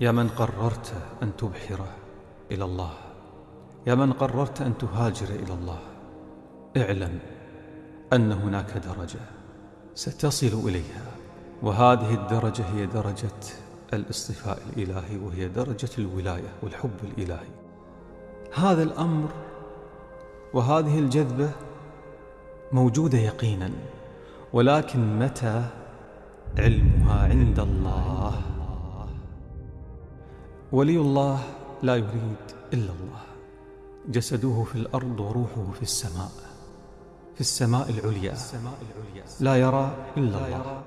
يا من قررت أن تبحر إلى الله. يا من قررت أن تهاجر إلى الله. اعلم أن هناك درجة ستصل إليها وهذه الدرجة هي درجة الاصطفاء الإلهي وهي درجة الولاية والحب الإلهي. هذا الأمر وهذه الجذبة موجودة يقينا ولكن متى علمها عند الله ولي الله لا يريد إلا الله. جسده في الأرض وروحه في السماء في السماء العليا لا يرى إلا الله.